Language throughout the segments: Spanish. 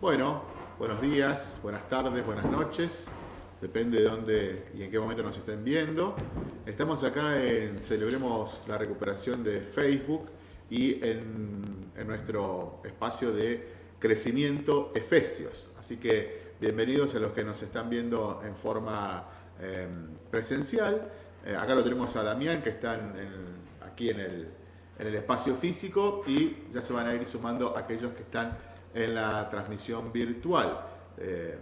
Bueno, buenos días, buenas tardes, buenas noches. Depende de dónde y en qué momento nos estén viendo. Estamos acá en Celebremos la Recuperación de Facebook y en, nuestro espacio de crecimiento Efesios. Así que bienvenidos a los que nos están viendo en forma em, presencial. Eh, acá lo tenemos a Damián que está aquí en el, en el espacio físico y ya se van a ir sumando aquellos que están en la transmisión virtual. Eh,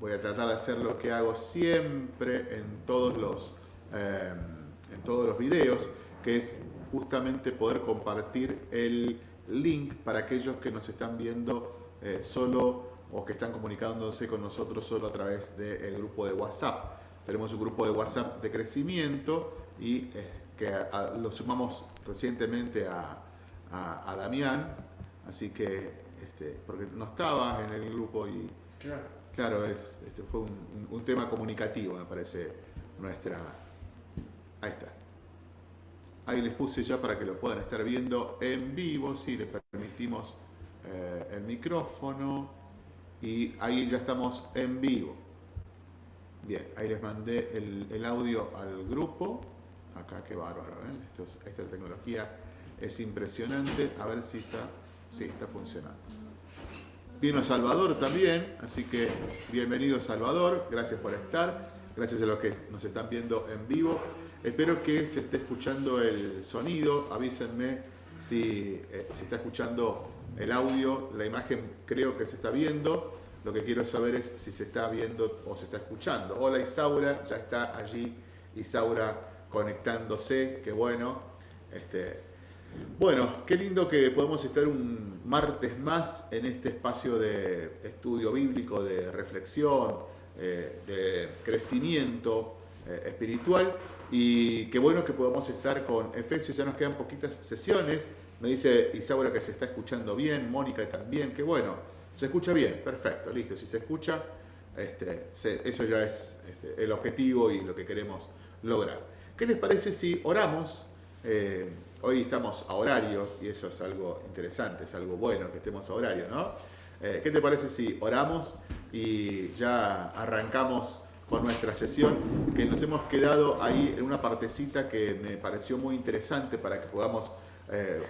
voy a tratar de hacer lo que hago siempre en todos los, eh, en todos los videos, que es justamente poder compartir el link para aquellos que nos están viendo eh, solo o que están comunicándose con nosotros solo a través del grupo de WhatsApp. Tenemos un grupo de WhatsApp de crecimiento y que lo sumamos recientemente a, a Damián, así que este, porque no estaba en el grupo y claro, es, este, fue un, tema comunicativo, me parece, nuestra... Ahí está. Ahí les puse ya para que lo puedan estar viendo en vivo, si les permitimos eh, el micrófono y ahí ya estamos en vivo. Bien, ahí les mandé el, audio al grupo. Acá, qué bárbaro, ¿eh? esta tecnología es impresionante. A ver si está, sí, está funcionando. Vino Salvador también, así que bienvenido Salvador, gracias por estar, gracias a los que nos están viendo en vivo. Espero que se esté escuchando el sonido, avísenme si eh, se está escuchando el audio, la imagen creo que se está viendo, lo que quiero saber es si se está viendo o se está escuchando. Hola Isaura, ya está allí Isaura conectándose, qué bueno. Este, bueno, qué lindo que podemos estar un martes más en este espacio de estudio bíblico, de reflexión, eh, de crecimiento eh, espiritual y qué bueno que podamos estar con Efesios, ya nos quedan poquitas sesiones, me dice Isaura que se está escuchando bien, Mónica también, qué bueno, se escucha bien, perfecto, listo, si se escucha, este, eso ya es este, el objetivo y lo que queremos lograr. ¿Qué les parece si oramos? Eh, Hoy estamos a horario y eso es algo interesante, es algo bueno que estemos a horario, ¿no? Eh, ¿Qué te parece si oramos y ya arrancamos con nuestra sesión? Que nos hemos quedado ahí en una partecita que me pareció muy interesante para que podamos eh,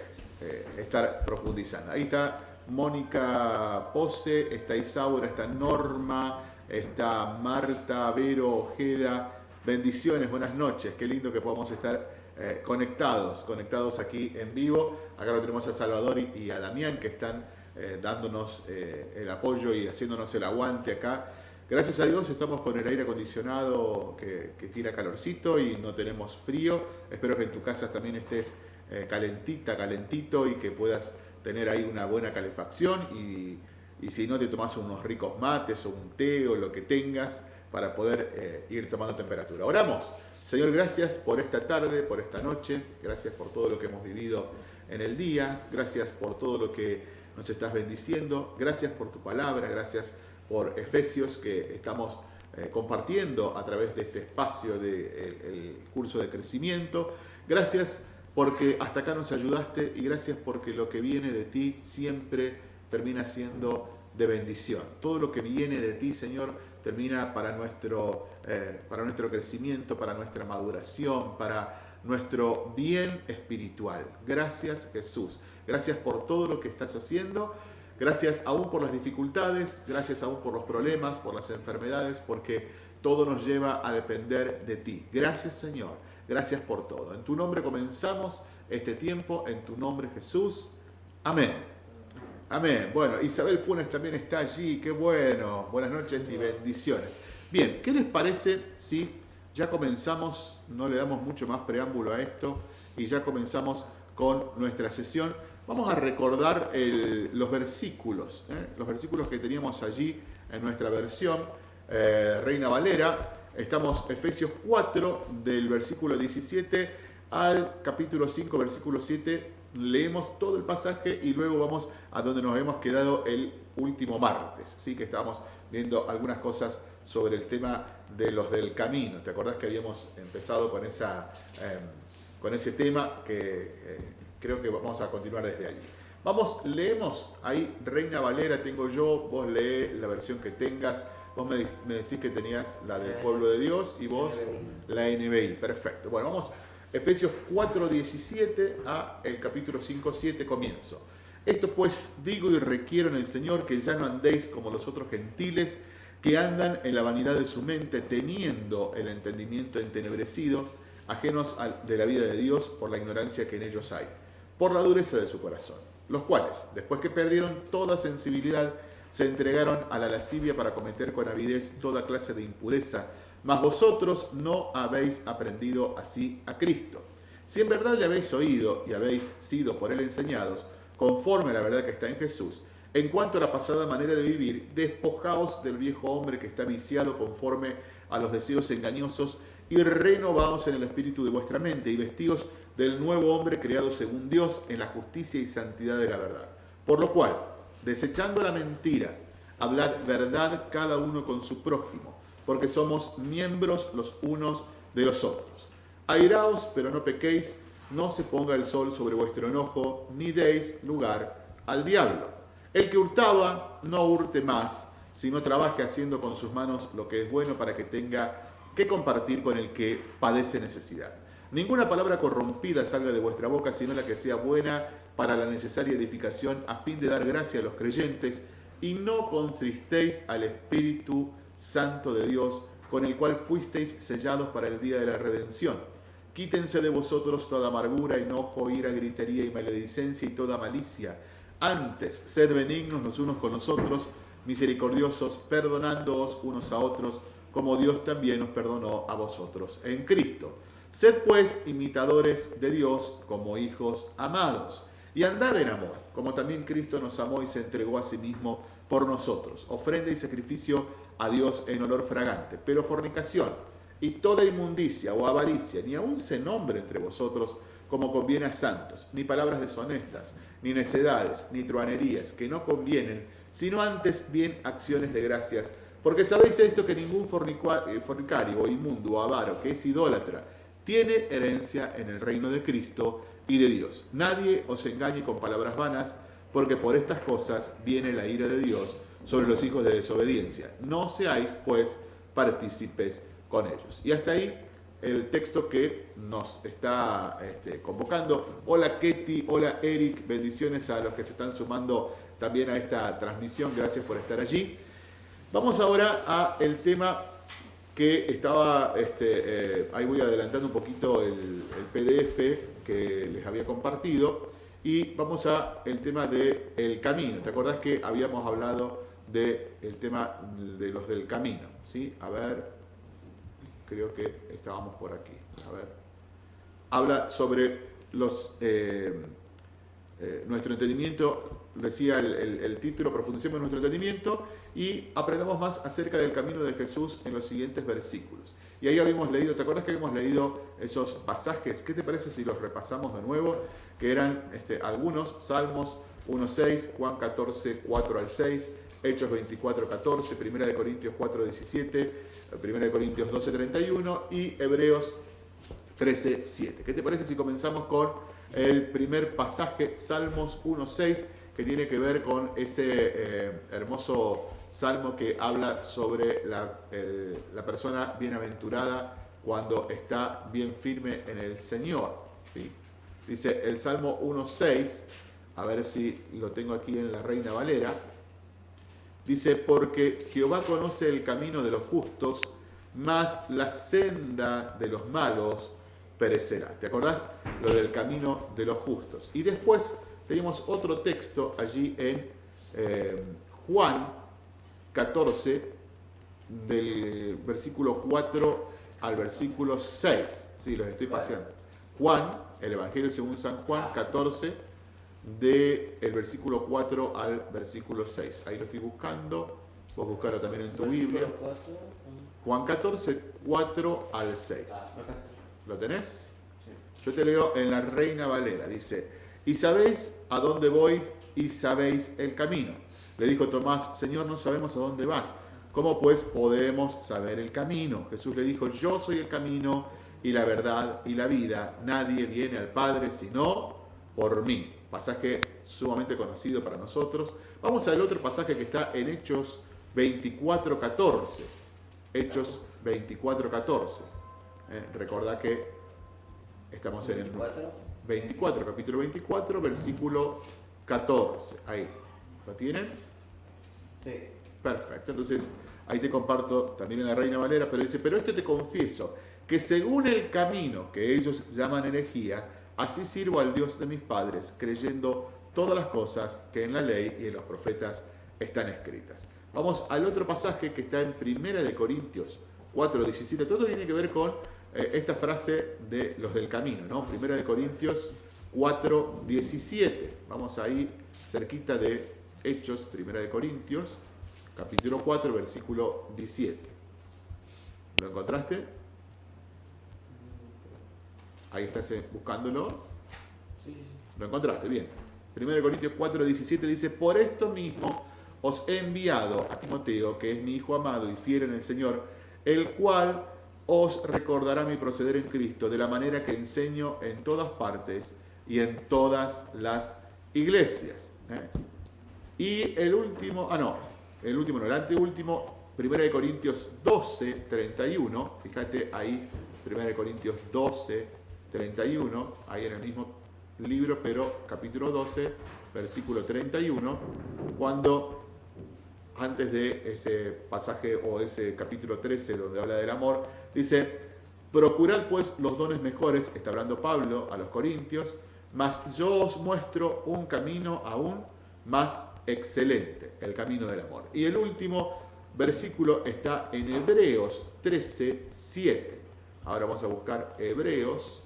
estar profundizando. Ahí está Mónica Pose, está Isaura, está Norma, está Marta, Vero, Ojeda. Bendiciones, buenas noches, qué lindo que podamos estar eh, conectados, conectados aquí en vivo. Acá lo tenemos a Salvador y, a Damián que están eh, dándonos eh, el apoyo y haciéndonos el aguante acá. Gracias a Dios estamos con el aire acondicionado que, tira calorcito y no tenemos frío. Espero que en tu casa también estés calentita, calentito y que puedas tener ahí una buena calefacción y, y si no te tomas unos ricos mates o un té o lo que tengas para poder ir tomando temperatura. Oramos. Señor, gracias por esta tarde, por esta noche, gracias por todo lo que hemos vivido en el día, gracias por todo lo que nos estás bendiciendo, gracias por tu palabra, gracias por Efesios que estamos eh, compartiendo a través de este espacio del curso de crecimiento. Gracias porque hasta acá nos ayudaste y gracias porque lo que viene de ti siempre termina siendo de bendición. Todo lo que viene de ti, Señor, termina para nuestro, eh, para nuestro crecimiento, para nuestra maduración, para nuestro bien espiritual. Gracias Jesús. Gracias por todo lo que estás haciendo. Gracias aún por las dificultades, gracias aún por los problemas, por las enfermedades, porque todo nos lleva a depender de ti. Gracias Señor. Gracias por todo. En tu nombre comenzamos este tiempo, en tu nombre Jesús. Amén. Amén. Bueno, Isabel Funes también está allí. Qué bueno. Buenas noches y bendiciones. Bien, ¿qué les parece si ya comenzamos, no le damos mucho más preámbulo a esto y ya comenzamos con nuestra sesión? Vamos a recordar los versículos, ¿eh? los versículos que teníamos allí en nuestra versión eh, Reina Valera. Estamos Efesios 4 del versículo 17 al capítulo 5, versículo 7 leemos todo el pasaje y luego vamos a donde nos hemos quedado el último martes. Así que estábamos viendo algunas cosas sobre el tema de los del camino. ¿Te acordás que habíamos empezado con, esa, em, con ese tema que eh, creo que vamos a continuar desde allí? Vamos, leemos ahí Reina Valera, tengo yo, vos lee la versión que tengas. Vos me, decís que tenías la del pueblo de Dios y vos la NBI. Perfecto. Bueno, vamos Efesios 4, 17 a el capítulo 5, 7 comienzo. Esto pues digo y requiero en el Señor que ya no andéis como los otros gentiles que andan en la vanidad de su mente, teniendo el entendimiento entenebrecido, ajenos de la vida de Dios por la ignorancia que en ellos hay, por la dureza de su corazón, los cuales, después que perdieron toda sensibilidad, se entregaron a la lascivia para cometer con avidez toda clase de impureza, mas vosotros no habéis aprendido así a Cristo. Si en verdad le habéis oído y habéis sido por él enseñados, conforme a la verdad que está en Jesús, en cuanto a la pasada manera de vivir, despojaos del viejo hombre que está viciado conforme a los deseos engañosos y renovaos en el espíritu de vuestra mente y vestidos del nuevo hombre creado según Dios en la justicia y santidad de la verdad. Por lo cual, desechando la mentira, hablad verdad cada uno con su prójimo, porque somos miembros los unos de los otros. Airaos, pero no pequéis, no se ponga el sol sobre vuestro enojo, ni deis lugar al diablo. El que hurtaba, no hurte más, sino trabaje haciendo con sus manos lo que es bueno para que tenga que compartir con el que padece necesidad. Ninguna palabra corrompida salga de vuestra boca, sino la que sea buena para la necesaria edificación, a fin de dar gracia a los creyentes, y no contristéis al Espíritu Santo de Dios, con el cual fuisteis sellados para el día de la redención. Quítense de vosotros toda amargura, enojo, ira, gritería y maledicencia y toda malicia antes, sed benignos los unos con los otros, misericordiosos, perdonándoos unos a otros, como Dios también nos perdonó a vosotros en Cristo. Sed pues imitadores de Dios como hijos amados, y andad en amor, como también Cristo nos amó y se entregó a sí mismo por nosotros, ofrenda y sacrificio a Dios en olor fragante. Pero fornicación y toda inmundicia o avaricia, ni aun se nombre entre vosotros, como conviene a santos, ni palabras deshonestas, ni necedades, ni truanerías, que no convienen, sino antes bien acciones de gracias. Porque sabéis esto que ningún eh, fornicario o inmundo o avaro que es idólatra tiene herencia en el reino de Cristo y de Dios. Nadie os engañe con palabras vanas, porque por estas cosas viene la ira de Dios sobre los hijos de desobediencia. No seáis, pues, partícipes con ellos. Y hasta ahí el texto que nos está este, convocando. Hola Ketty, hola Eric, bendiciones a los que se están sumando también a esta transmisión, gracias por estar allí. Vamos ahora a el tema que estaba, este, eh, ahí voy adelantando un poquito el, PDF que les había compartido y vamos a el tema del el camino. ¿Te acordás que habíamos hablado del tema de los del camino? ¿sí? A ver, creo que estábamos por aquí. A ver. Habla sobre los, eh, eh, nuestro entendimiento, decía el, título, profundicemos nuestro entendimiento y aprendamos más acerca del camino de Jesús en los siguientes versículos. Y ahí habíamos leído, ¿te acuerdas que habíamos leído esos pasajes? ¿Qué te parece si los repasamos de nuevo? Que eran este, algunos, Salmos 1.6, Juan 14, 4 al 6, Hechos 24, 14, 1 Corintios 4, 17, 1 Corintios 12:31 y Hebreos 13:7. ¿Qué te parece si comenzamos con el primer pasaje, Salmos 1:6, que tiene que ver con ese eh, hermoso salmo que habla sobre la, la, persona bienaventurada cuando está bien firme en el Señor? ¿sí? Dice el Salmo 1:6, a ver si lo tengo aquí en la Reina Valera. Dice, porque Jehová conoce el camino de los justos, mas la senda de los malos perecerá. ¿Te acordás? Lo del camino de los justos. Y después tenemos otro texto allí en eh, Juan 14, del versículo 4 al versículo 6. Sí, los estoy paseando. Juan, el Evangelio según San Juan 14, del el versículo 4 al versículo 6. Ahí lo estoy buscando. Vos buscarlo también en tu Biblia. Juan 14, 4 al 6. ¿Lo tenés? Yo te leo en la Reina Valera. Dice, y sabéis a dónde voy y sabéis el camino. Le dijo Tomás, Señor, no sabemos a dónde vas. ¿Cómo pues podemos saber el camino? Jesús le dijo, yo soy el camino y la verdad y la vida. Nadie viene al Padre sino por mí. Pasaje sumamente conocido para nosotros. Vamos al otro pasaje que está en Hechos 24.14. Hechos 24.14. Eh, recordá que estamos en el 24, capítulo 24, versículo 14. Ahí. ¿Lo tienen? Sí. Perfecto. Entonces, ahí te comparto también en la Reina Valera, pero dice, pero este te confieso, que según el camino que ellos llaman herejía, así sirvo al Dios de mis padres, creyendo todas las cosas que en la ley y en los profetas están escritas. Vamos al otro pasaje que está en Primera de Corintios 4.17. Todo tiene que ver con eh, esta frase de los del camino, ¿no? Primera de Corintios 4.17. Vamos ahí cerquita de Hechos, Primera de Corintios, capítulo 4, versículo 17. ¿Lo encontraste? Ahí estás buscándolo. ¿Lo encontraste? Bien. 1 Corintios 4, 17 dice, por esto mismo os he enviado a Timoteo, que es mi hijo amado y fiel en el Señor, el cual os recordará mi proceder en Cristo, de la manera que enseño en todas partes y en todas las iglesias. ¿eh? Y el último, ah no, el último no, el anteúltimo, 1 Corintios 12, 31, fíjate ahí, 1 Corintios 12, 31, ahí en el mismo libro, pero capítulo 12, versículo 31, cuando antes de ese pasaje o ese capítulo 13 donde habla del amor, dice, procurad pues los dones mejores, está hablando Pablo a los Corintios, mas yo os muestro un camino aún más excelente, el camino del amor. Y el último versículo está en Hebreos 13, 7. Ahora vamos a buscar Hebreos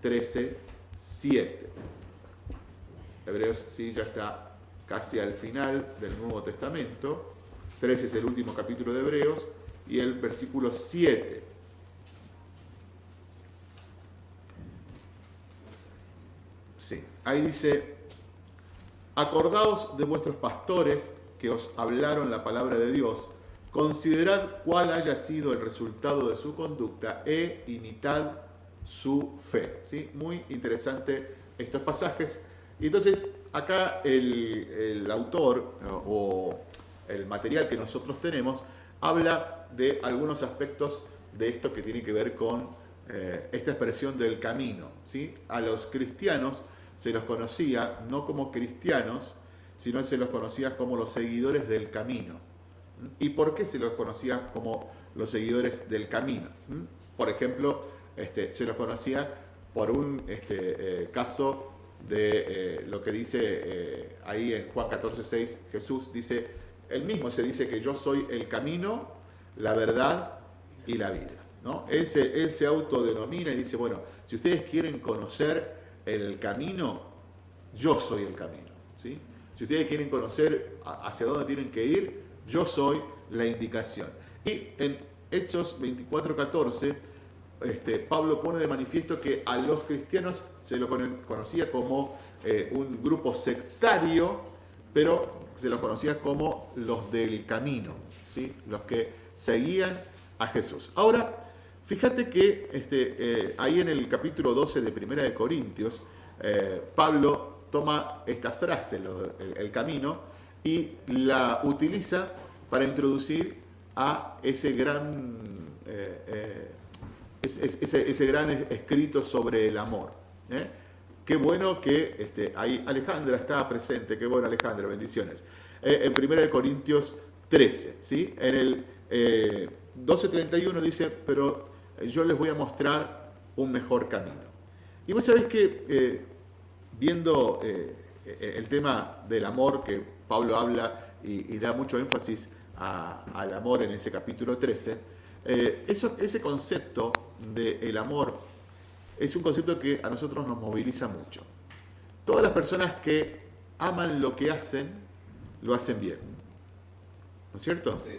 13, 7. Hebreos, sí, ya está casi al final del Nuevo Testamento. 13 es el último capítulo de Hebreos y el versículo 7. Sí, ahí dice, acordaos de vuestros pastores que os hablaron la palabra de Dios, considerad cuál haya sido el resultado de su conducta e imitad su fe. ¿Sí? Muy interesante estos pasajes. Y entonces acá el, autor o el material que nosotros tenemos habla de algunos aspectos de esto que tiene que ver con eh, esta expresión del camino. ¿sí? A los cristianos se los conocía no como cristianos, sino se los conocía como los seguidores del camino. ¿Y por qué se los conocía como los seguidores del camino? Por ejemplo, este, se los conocía por un este, eh, caso de eh, lo que dice eh, ahí en Juan 14, 6, Jesús dice, él mismo se dice que yo soy el camino, la verdad y la vida. ¿no? Él, se, autodenomina y dice, bueno, si ustedes quieren conocer el camino, yo soy el camino. ¿sí? Si ustedes quieren conocer hacia dónde tienen que ir, yo soy la indicación. Y en Hechos 24, 14, este, Pablo pone de manifiesto que a los cristianos se lo conocía como eh, un grupo sectario, pero se los conocía como los del camino, ¿sí? los que seguían a Jesús. Ahora, fíjate que este, eh, ahí en el capítulo 12 de Primera de Corintios, eh, Pablo toma esta frase, el, camino, y la utiliza para introducir a ese gran ese, gran escrito sobre el amor. ¿eh? Qué bueno que este, ahí Alejandra está presente, qué bueno Alejandra, bendiciones. Eh, en 1 Corintios 13, ¿sí? en el 12.31 eh, dice, pero yo les voy a mostrar un mejor camino. Y vos sabés que viendo el tema del amor que Pablo habla y, da mucho énfasis al amor en ese capítulo 13, eso, ese concepto del amor es un concepto que a nosotros nos moviliza mucho. Todas las personas que aman lo que hacen, lo hacen bien. ¿No es cierto? Sí.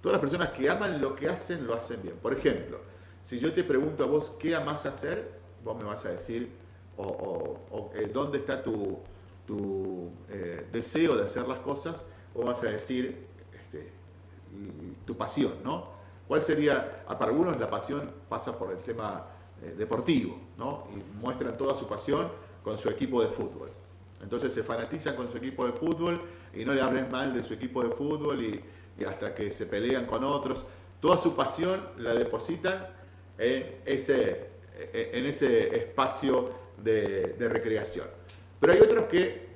Todas las personas que aman lo que hacen, lo hacen bien. Por ejemplo, si yo te pregunto a vos qué amas hacer, vos me vas a decir, o, eh, dónde está tu, tu eh, deseo de hacer las cosas, o vas a decir este, tu pasión, ¿no? ¿Cuál sería? Ah, para algunos la pasión pasa por el tema eh, deportivo, ¿no? Y muestran toda su pasión con su equipo de fútbol. Entonces se fanatizan con su equipo de fútbol y no le hablen mal de su equipo de fútbol y, hasta que se pelean con otros. Toda su pasión la depositan en ese, en ese espacio de, de recreación. Pero hay otros que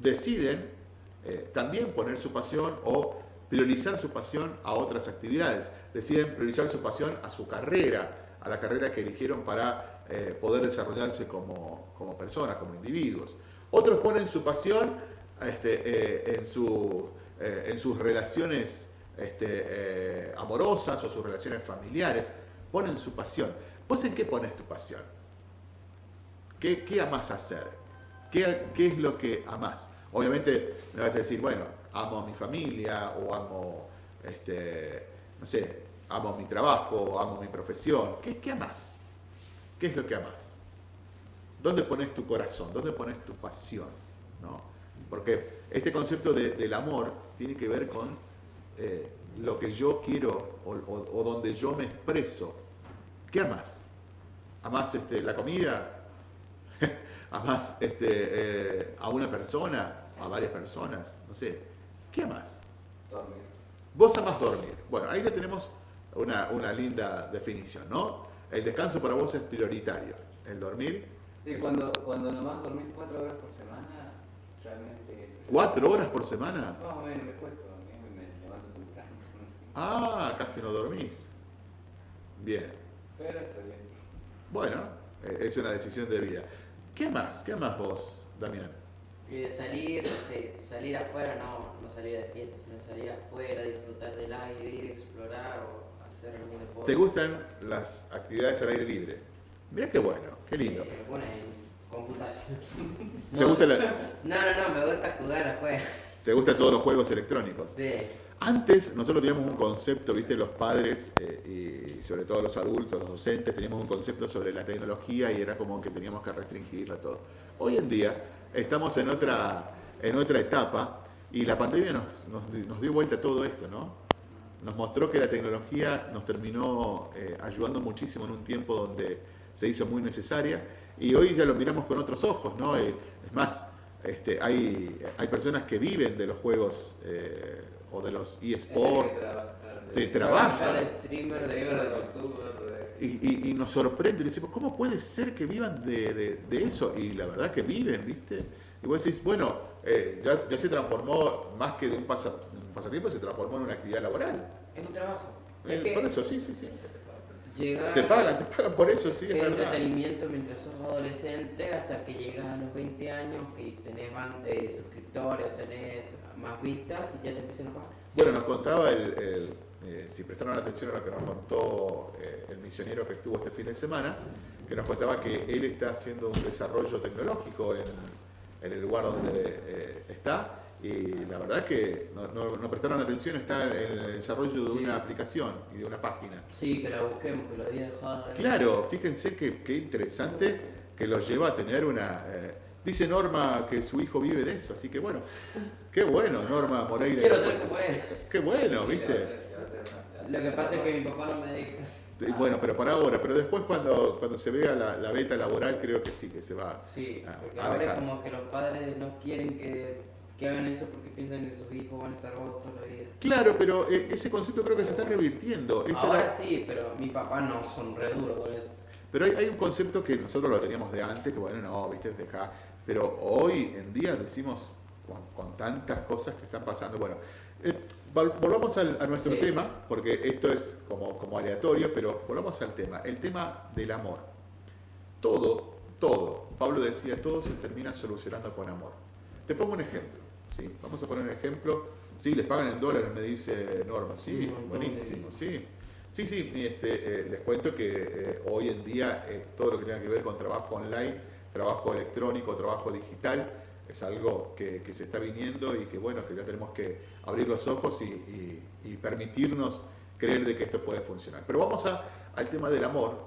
deciden eh, también poner su pasión o priorizar su pasión a otras actividades. Deciden priorizar su pasión a su carrera, a la carrera que eligieron para eh, poder desarrollarse como, como, personas, como individuos. Otros ponen su pasión este, eh, en, su, en, sus relaciones este, amorosas o sus relaciones familiares. Ponen su pasión. ¿Vos en qué pones tu pasión? ¿Qué, qué amas hacer? ¿Qué, ¿Qué es lo que amas? Obviamente me vas a decir, bueno, amo a mi familia o amo, este, no sé, amo mi trabajo, amo mi profesión. ¿Qué, ¿Qué amas? ¿Qué es lo que amas? ¿Dónde pones tu corazón? ¿Dónde pones tu pasión? ¿No? Porque este concepto de, del amor tiene que ver con eh, lo que yo quiero o, donde yo me expreso. ¿Qué amas? ¿Amas este, la comida? ¿Amas este, eh, a una persona? ¿A varias personas? No sé. ¿Qué más? Dormir. Vos amás dormir. Bueno, ahí ya tenemos una, una, linda definición, ¿no? El descanso para vos es prioritario. El dormir. Y es- cuando, cuando nomás dormís cuatro horas por semana, realmente. ¿Cuatro horas por semana? Más o menos me cuesta dormir, me levanto temprano. no sé. Ah, casi no dormís. Bien. Pero está bien. Bueno, eh, es una decisión de vida. ¿Qué más? ¿Qué más vos, Damián? Y de salir, salir afuera, no, no salir de fiesta, sino salir afuera, disfrutar del aire, ir a explorar o hacer algún deporte. ¿Te gustan las actividades al aire libre? Mira qué bueno, qué lindo. Eh, bueno, en computación. ¿Te, gusta la- No, no, no, me gusta jugar afuera. ¿Te gustan todos los juegos electrónicos? Sí. Antes nosotros teníamos un concepto, viste, los padres eh, y sobre todo los adultos, los docentes, teníamos un concepto sobre la tecnología y era como que teníamos que restringirla todo. Hoy en día estamos en otra, en otra etapa y la pandemia nos, nos, nos dio vuelta a todo esto, ¿no? Nos mostró que la tecnología nos terminó eh, ayudando muchísimo en un tiempo donde se hizo muy necesaria y hoy ya lo miramos con otros ojos, ¿no? Eh, es más, este, hay, hay personas que viven de los juegos eh, o de los eSports Sí, trabaja. Yo de streamer, de Y, y- y nos sorprende, y decimos, ¿cómo puede ser que vivan de, de- de eso? Y la verdad que viven, ¿viste? Y vos decís, bueno, eh, ya, ya se transformó, más que de un, pasa- un pasatiempo, se transformó en una actividad laboral. Es un trabajo. Eh, Es por eso, sí, sí, sí. llegas Te pagan, te pagan por eso, sí, es entretenimiento mientras sos adolescente hasta que llegas a los 20 años que tenés eh, suscriptores, tenés más vistas y ya te empiezan a pagar. Bueno, nos contaba, el, el, eh, si prestaron atención a lo que nos contó eh, el misionero que estuvo este fin de semana, que nos contaba que él está haciendo un desarrollo tecnológico en, en el lugar donde eh, está y la verdad que no, no- no prestaron atención, está el desarrollo de Sí. una aplicación y de una página. Sí, que la busquemos, que lo había dejado. Claro, fíjense que, qué interesante que lo lleva a tener una... dice Norma que su hijo vive de eso, así que bueno, qué bueno, Norma Moreira. Quiero ser como él. Qué bueno, ¿viste? Lo que pasa es que mi papá no me deja. Y Bueno, pero por ahora, pero después cuando, cuando se vea la, la beta laboral creo que sí, que se va. Sí, Ah, porque a ahora es dejar. como que los padres no quieren que, que hagan eso porque piensan que sus hijos van a estar vagos toda la vida. Claro, pero eh, ese concepto creo que se está revirtiendo. Ahora era- sí, pero mi papá no son re duros con eso. Pero hay, hay un concepto que nosotros lo teníamos de antes, que bueno, no, viste, deja. Pero hoy en día decimos con, con tantas cosas que están pasando. Bueno, eh, volvamos al- a nuestro Sí. tema, porque esto es como, como aleatorio, pero volvamos al tema. El tema del amor. Todo, todo, Pablo decía, todo se termina solucionando con amor. Te pongo un ejemplo. ¿sí? Vamos a poner un ejemplo. Sí, les pagan en dólares, me dice Norma. Sí, buenísimo, sí. Sí, sí, este, eh, les cuento que eh, hoy en día eh, todo lo que tenga que ver con trabajo online, trabajo electrónico, trabajo digital, es algo que, que se está viniendo y que bueno, que ya tenemos que abrir los ojos y, permitirnos creer de que esto puede funcionar. Pero vamos a- al tema del amor,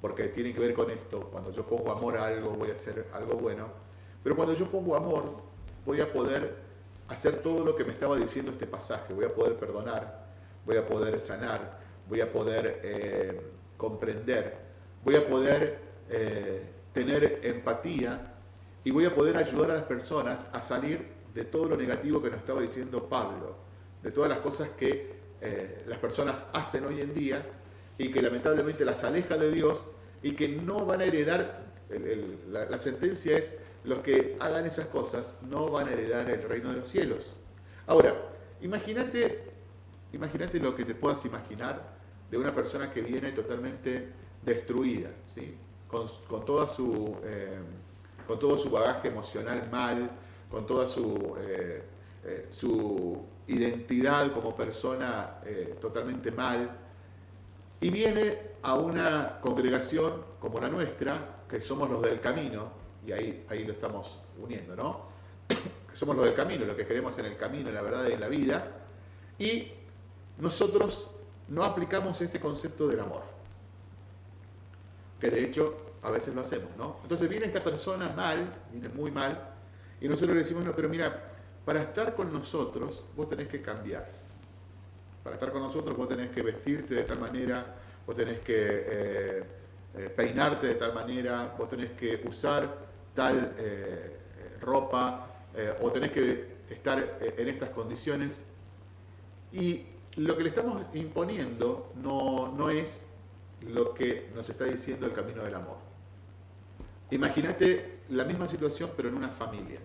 porque tiene que ver con esto. Cuando yo pongo amor a algo, voy a hacer algo bueno. Pero cuando yo pongo amor, voy a poder hacer todo lo que me estaba diciendo este pasaje. Voy a poder perdonar, voy a poder sanar, voy a poder eh, comprender, voy a poder eh, tener empatía y voy a poder ayudar a las personas a salir de todo lo negativo que nos estaba diciendo Pablo, de todas las cosas que eh, las personas hacen hoy en día y que lamentablemente las aleja de Dios y que no van a heredar, la, sentencia es, los que hagan esas cosas no van a heredar el reino de los cielos. Ahora, imagínate, imagínate lo que te puedas imaginar de una persona que viene totalmente destruida, ¿sí? con, toda su, eh, con todo su bagaje emocional mal, con toda su, eh, eh, su identidad como persona totalmente mal, y viene a una congregación como la nuestra, que somos los del camino, y ahí, ahí lo estamos uniendo, ¿no? Que somos los del camino, lo que queremos en el camino, en la verdad y en la vida, y nosotros no aplicamos este concepto del amor, que de hecho a veces lo hacemos, ¿no? Entonces viene esta persona mal, viene muy mal, y nosotros le decimos, no, pero mira, para estar con nosotros vos tenés que cambiar para estar con nosotros vos tenés que vestirte de tal manera, vos tenés que eh, eh, peinarte de tal manera, vos tenés que usar tal eh, ropa o tenés que estar en estas condiciones. Y lo que le estamos imponiendo no, no es lo que nos está diciendo el camino del amor. Imagínate la misma situación pero en una familia.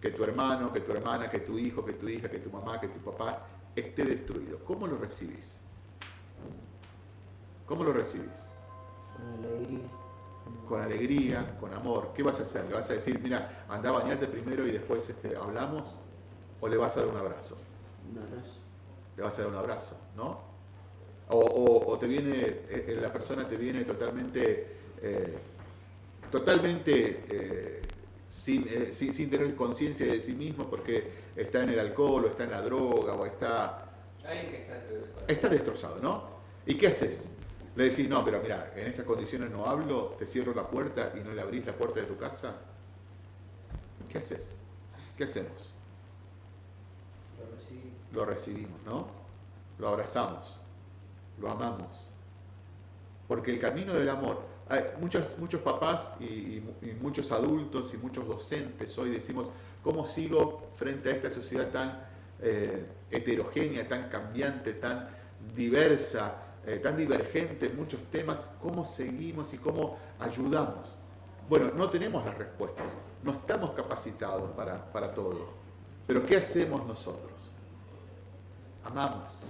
Que tu hermano, que tu hermana, que tu hijo, que tu hija, que tu mamá, que tu papá esté destruido. ¿Cómo lo recibís? ¿Cómo lo recibís? Con alegría. Con alegría, con amor. ¿Qué vas a hacer? ¿Le vas a decir, mira, anda a bañarte primero y después este, hablamos? ¿O le vas a dar un abrazo? Un abrazo. Le vas a dar un abrazo, ¿no? O, te viene, eh, eh, la persona te viene totalmente, eh, totalmente eh, sin, sin, tener conciencia de sí mismo porque está en el alcohol o está en la droga o está... Está destrozado, ¿no? ¿Y qué haces? Le decís, no, pero mira, en estas condiciones no hablo, te cierro la puerta y no le abrís la puerta de tu casa. ¿Qué haces? ¿Qué hacemos? Lo recibimos. Lo recibimos, ¿no? Lo abrazamos, lo amamos. Porque el camino del amor muchos, muchos papás y, muchos adultos y muchos docentes hoy decimos, ¿cómo sigo frente a esta sociedad tan eh, heterogénea, tan cambiante, tan diversa, eh, tan divergente en muchos temas? ¿Cómo seguimos y cómo ayudamos? Bueno, no tenemos las respuestas, no estamos capacitados para, para todo. Pero ¿qué hacemos nosotros? Amamos.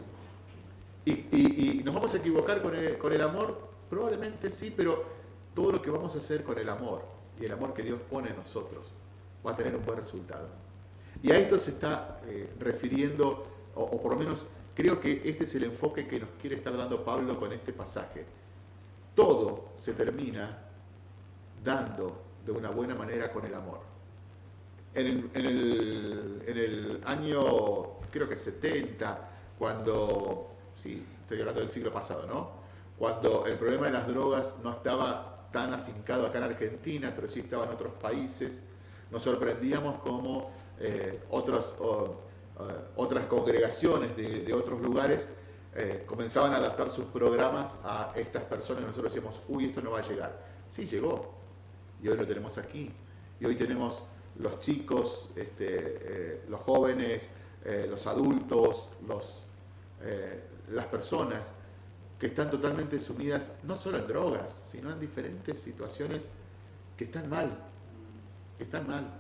Y, y, nos vamos a equivocar con el, con el amor Probablemente sí, pero todo lo que vamos a hacer con el amor y el amor que Dios pone en nosotros va a tener un buen resultado. Y a esto se está eh, refiriendo, o, por lo menos creo que este es el enfoque que nos quiere estar dando Pablo con este pasaje. Todo se termina dando de una buena manera con el amor. En el, en el, año, creo que 70, cuando, sí, estoy hablando del siglo pasado, ¿no? Cuando el problema de las drogas no estaba tan afincado acá en Argentina, pero sí estaba en otros países, nos sorprendíamos como eh, otras congregaciones de, otros lugares eh, comenzaban a adaptar sus programas a estas personas. Nosotros decíamos, uy, esto no va a llegar. Sí, llegó. Y hoy lo tenemos aquí. Y hoy tenemos los chicos, este, eh, los jóvenes, los adultos, los, las personas que están totalmente sumidas no solo en drogas, sino en diferentes situaciones que están mal, que están mal.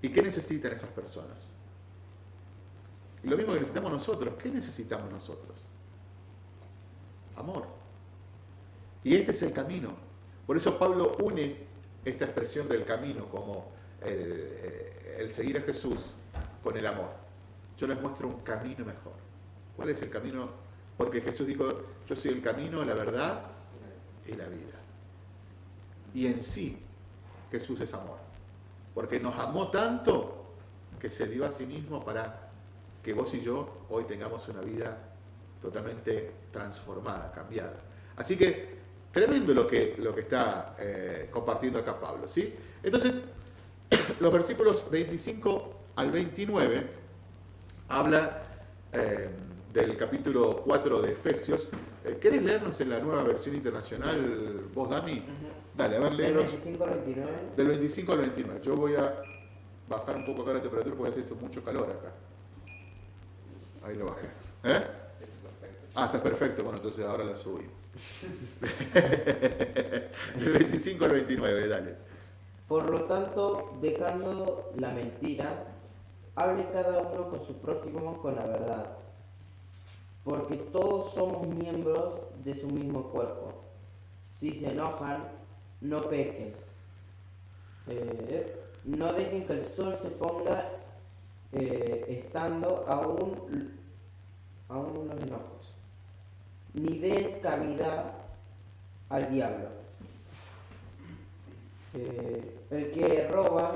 ¿Y qué necesitan esas personas? Y lo mismo que necesitamos nosotros, ¿qué necesitamos nosotros? Amor. Y este es el camino. Por eso Pablo une esta expresión del camino como el, el seguir a Jesús con el amor. Yo les muestro un camino mejor. ¿Cuál es el camino porque Jesús dijo, yo soy el camino, la verdad y la vida. Y en sí, Jesús es amor. Porque nos amó tanto que se dio a sí mismo para que vos y yo hoy tengamos una vida totalmente transformada, cambiada. Así que tremendo lo que, lo que está eh, compartiendo acá Pablo. ¿sí? Entonces, los versículos 25 al 29 habla... Eh, del capítulo 4 de Efesios. Eh, ¿Querés leernos en la nueva versión internacional, vos, Dami? Dale, a ver, Del leernos 25 al 29. del 25 al 29. Yo voy a bajar un poco acá la temperatura porque hace mucho calor acá. Ahí lo bajé. ¿Eh? Ah, está perfecto. Bueno, entonces ahora la subimos. del 25 al 29, dale. Por lo tanto, dejando la mentira, hable cada uno con su prójimo con la verdad. Porque todos somos miembros de su mismo cuerpo. Si se enojan, no pequen. Eh, no dejen que el sol se ponga eh, estando aún, aún los enojos. Ni den cavidad al diablo. Eh, el que roba,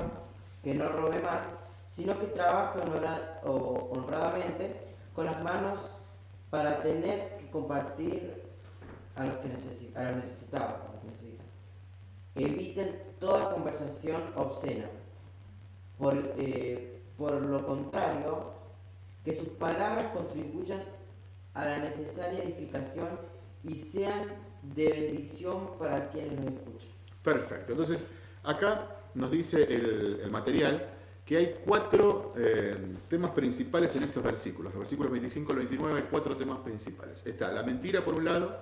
que no robe más, sino que trabaje honradamente con las manos para tener que compartir a los que necesi- a los necesitados. a los que necesitan. Eviten toda conversación obscena. Por, eh, por lo contrario, que sus palabras contribuyan a la necesaria edificación y sean de bendición para quienes los escuchan. Perfecto. Entonces, acá nos dice el, el material que hay cuatro eh, temas principales en estos versículos. Los versículos 25 al 29 hay cuatro temas principales. Está la mentira por un lado,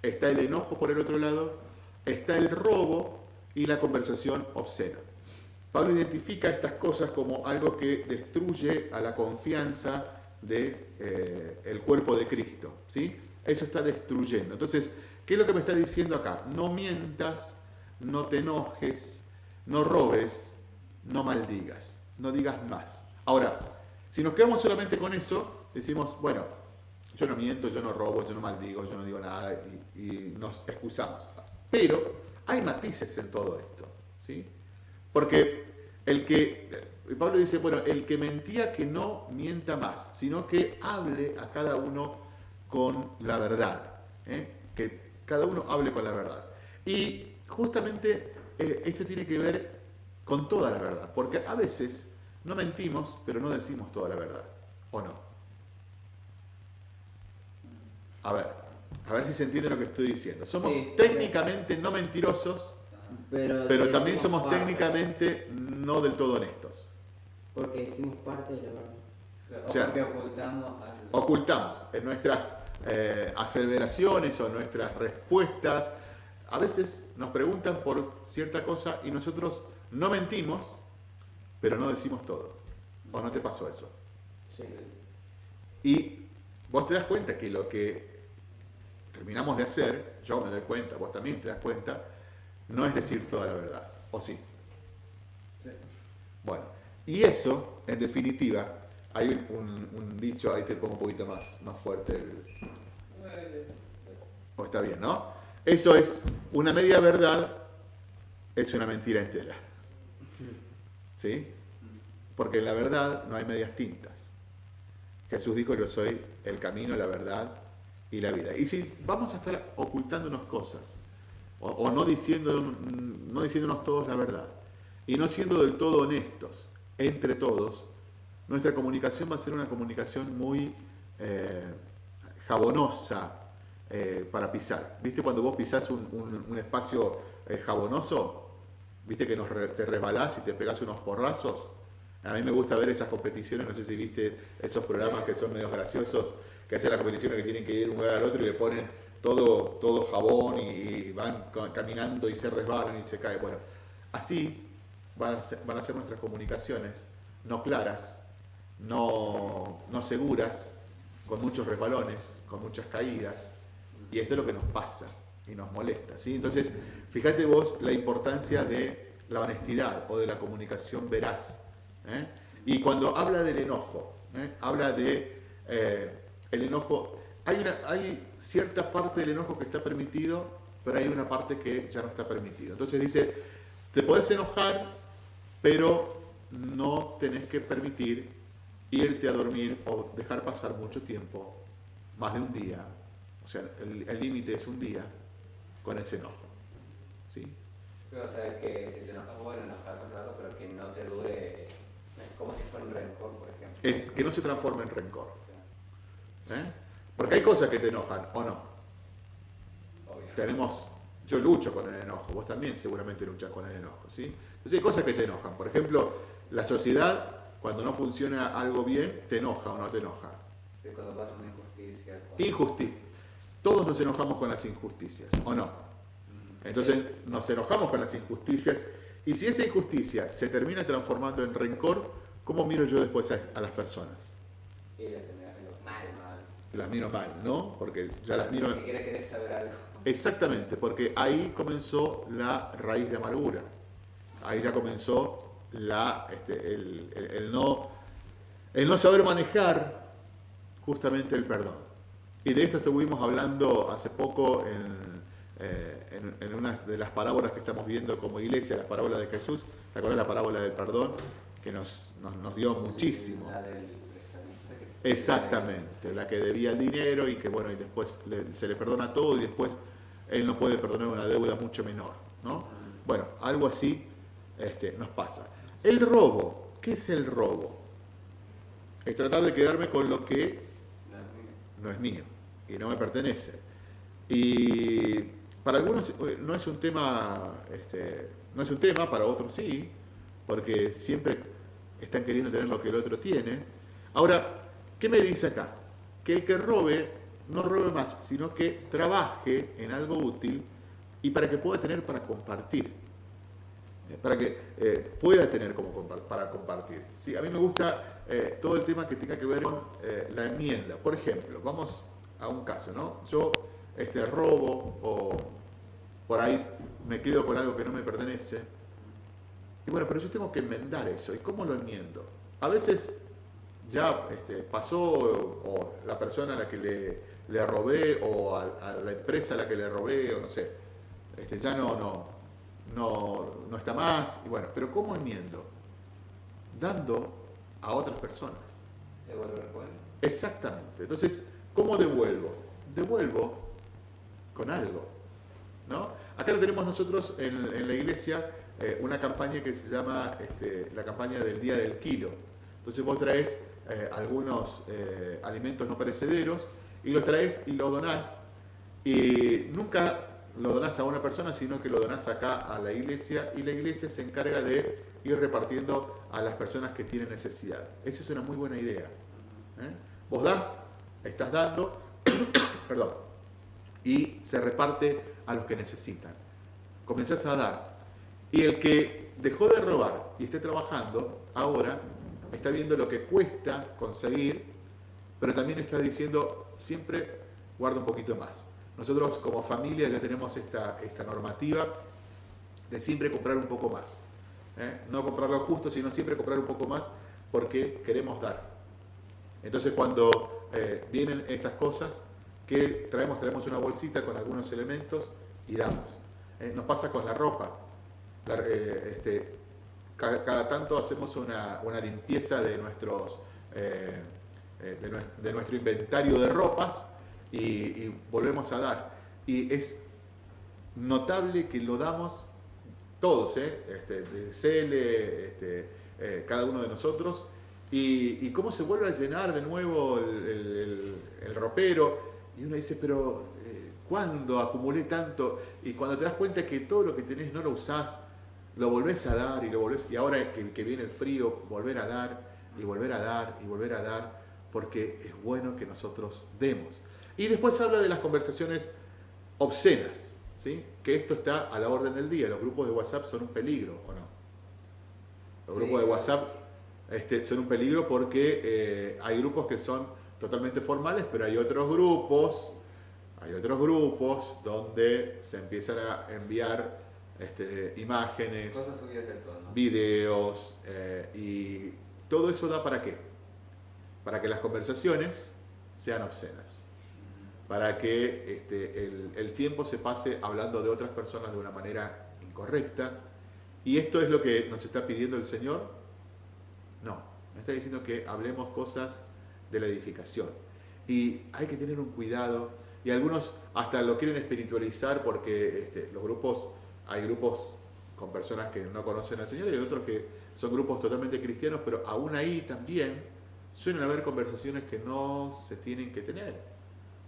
está el enojo por el otro lado, está el robo y la conversación obscena. Pablo identifica estas cosas como algo que destruye a la confianza del de, el cuerpo de Cristo. ¿sí? Eso está destruyendo. Entonces, ¿qué es lo que me está diciendo acá? No mientas, no te enojes, no robes, no maldigas, no digas más. Ahora, si nos quedamos solamente con eso, decimos, bueno, yo no miento, yo no robo, yo no maldigo, yo no digo nada y, nos excusamos. Pero hay matices en todo esto. ¿sí? Porque el que, Pablo dice, bueno, el que mentía que no mienta más, sino que hable a cada uno con la verdad. ¿eh? Que cada uno hable con la verdad. Y justamente eh, esto tiene que ver con toda la verdad, porque a veces no mentimos, pero no decimos toda la verdad, ¿o no? A ver, a ver si se entiende lo que estoy diciendo. Somos Sí. técnicamente no mentirosos, Pero, también somos parte, técnicamente no del todo honestos. Porque decimos parte de la verdad. O sea, porque ocultamos al... Ocultamos en nuestras eh, aseveraciones o nuestras respuestas. A veces nos preguntan por cierta cosa y nosotros no mentimos, pero no decimos todo. ¿O no te pasó eso? Sí. Y vos te das cuenta que lo que terminamos de hacer, yo me doy cuenta, vos también te das cuenta, no es decir toda la verdad. ¿O sí? Sí. Bueno, y eso, en definitiva, hay un, un dicho, ahí te pongo un poquito más, más fuerte. el- o está bien, ¿no? Eso es una media verdad, es una mentira entera. ¿Sí? Porque en la verdad no hay medias tintas. Jesús dijo, yo soy el camino, la verdad y la vida. Y si vamos a estar ocultándonos cosas, o, no, no diciéndonos todos la verdad, y no siendo del todo honestos entre todos, nuestra comunicación va a ser una comunicación muy eh, jabonosa eh, para pisar. ¿Viste cuando vos pisás un espacio eh, jabonoso? ¿Viste que te resbalás y te pegás unos porrazos? A mí me gusta ver esas competiciones, no sé si viste esos programas que son medio graciosos, que hacen las competiciones que tienen que ir de un lugar al otro y le ponen todo, todo jabón y, y van ca- caminando y se resbalan y se caen. Bueno, así van a ser, van a ser nuestras comunicaciones, no claras, no, no seguras, con muchos resbalones, con muchas caídas. Y esto es lo que nos pasa y nos molesta. ¿sí? Entonces, fíjate vos la importancia de la honestidad o de la comunicación veraz. ¿eh? Y cuando habla del enojo, ¿eh? habla de eh, el enojo. Hay, una, hay cierta parte del enojo que está permitido, pero hay una parte que ya no está permitido. Entonces dice, te podés enojar, pero no tenés que permitir irte a dormir o dejar pasar mucho tiempo, más de un día. O sea, el el límite es un día con ese enojo. ¿sí? O sea, que si te enojas, bueno, enojarse un rato, pero que no te dure como si fuera un rencor, por ejemplo. Es que no se transforme en rencor. ¿eh? Porque hay cosas que te enojan, ¿o no? Obvio. Tenemos, yo lucho con el enojo, vos también seguramente luchas con el enojo, ¿sí? Entonces hay cosas que te enojan. Por ejemplo, la sociedad, cuando no funciona algo bien, te enoja o no te enoja. Cuando pasa una injusticia. cuando- Injusticia. Todos nos enojamos con las injusticias, ¿o no? Entonces nos enojamos con las injusticias y si esa injusticia se termina transformando en rencor, ¿cómo miro yo después a, a las personas? Las miro mal, ¿no? Porque ya las miro... Ni siquiera querés saber algo. Exactamente, porque ahí comenzó la raíz de amargura. Ahí ya comenzó la, este, el, el- el no, el no saber manejar justamente el perdón. Y de esto estuvimos hablando hace poco en, eh, en, en una de las parábolas que estamos viendo como iglesia, las parábolas de Jesús. ¿Te acuerdas la parábola del perdón? Que nos, nos, nos dio muchísimo. Exactamente, la que debía el dinero y que bueno, y después le- se le perdona todo y después él no puede perdonar una deuda mucho menor, ¿no? Bueno, algo así este, nos pasa. El robo, ¿qué es el robo? Es tratar de quedarme con lo que no es mío y no me pertenece. Y para algunos eh, no es un tema, este, no es un tema, para otros sí, porque siempre están queriendo tener lo que el otro tiene. Ahora, ¿qué me dice acá? Que el que robe no robe más, sino que trabaje en algo útil y para que pueda tener para compartir. Eh, Para que eh, pueda tener como compa- para compartir. Sí, a mí me gusta todo el tema que tenga que ver con la enmienda. Por ejemplo, vamos a un caso, ¿no? Yo este, robo o por ahí me quedo con algo que no me pertenece. Y bueno, pero yo tengo que enmendar eso. ¿Y cómo lo enmiendo? A veces ya este, pasó o la persona a la que le, le robé o a, a la empresa a la que le robé o no sé, este, ya no, no, no, no está más. Y bueno, pero ¿cómo enmiendo? Dando a otras personas. Devolver cuenta. Exactamente. Entonces, ¿cómo devuelvo? Devuelvo con algo. ¿no? Acá lo tenemos nosotros en, la iglesia, eh, una campaña que se llama este, la campaña del Día del Kilo. Entonces vos traes eh, algunos eh, alimentos no perecederos y los traes y los donás. Y nunca lo donás a una persona, sino que lo donás acá a la iglesia y la iglesia se encarga de ir repartiendo a las personas que tienen necesidad. Esa es una muy buena idea. Vos das, estás dando, perdón, y se reparte a los que necesitan. Comenzás a dar. Y el que dejó de robar y esté trabajando, ahora está viendo lo que cuesta conseguir, pero también está diciendo, siempre guarda un poquito más. Nosotros como familia ya tenemos esta, esta normativa de siempre comprar un poco más. ¿eh? No comprar lo justo, sino siempre comprar un poco más porque queremos dar. Entonces cuando eh, vienen estas cosas, que traemos? Traemos una bolsita con algunos elementos y damos. Eh, nos pasa con la ropa. Eh, este, cada, tanto hacemos una, una limpieza de, nuestros, de, nues- de nuestro inventario de ropas y, volvemos a dar. Y es notable que lo damos todos, este, de Cele, este, cada uno de nosotros, y, y cómo se vuelve a llenar de nuevo el, el- ropero, y uno dice, pero eh, ¿cuándo acumulé tanto? Y cuando te das cuenta que todo lo que tenés no lo usás, lo volvés a dar y lo volvés, y ahora que, que viene el frío, volver a dar y volver a dar y volver a dar, porque es bueno que nosotros demos. Y después habla de las conversaciones obscenas, ¿sí? que esto está a la orden del día. Los grupos de WhatsApp son un peligro, ¿o no? Los Sí, grupos de. WhatsApp este, son un peligro porque eh, hay grupos que son totalmente formales, pero hay otros grupos, hay otros grupos donde se empiezan a enviar este, imágenes, Cosas videos eh, y todo eso da para qué? Para que las conversaciones sean obscenas, para que este, el, el tiempo se pase hablando de otras personas de una manera incorrecta. ¿Y esto es lo que nos está pidiendo el Señor? No, nos está diciendo que hablemos cosas de la edificación. Y hay que tener un cuidado, y algunos hasta lo quieren espiritualizar porque este, los grupos, hay grupos con personas que no conocen al Señor y hay otros que son grupos totalmente cristianos, pero aún ahí también suelen haber conversaciones que no se tienen que tener,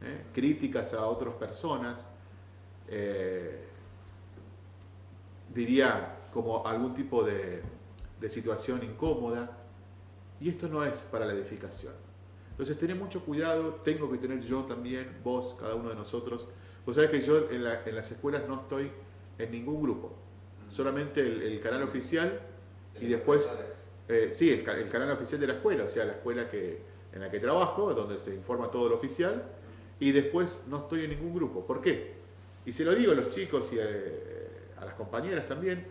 ¿eh? críticas a otras personas, eh, diría como algún tipo de situación incómoda, y esto no es para la edificación. Entonces, tener mucho cuidado, tengo que tener yo también, vos, cada uno de nosotros. Vos sabés que yo en, las escuelas no estoy en ningún grupo, solamente el, canal oficial y después, eh, sí, el, canal oficial de la escuela, o sea, la escuela que, en la que trabajo, donde se informa todo lo oficial, y después no estoy en ningún grupo. ¿Por qué? Y se lo digo a los chicos y a, las compañeras también,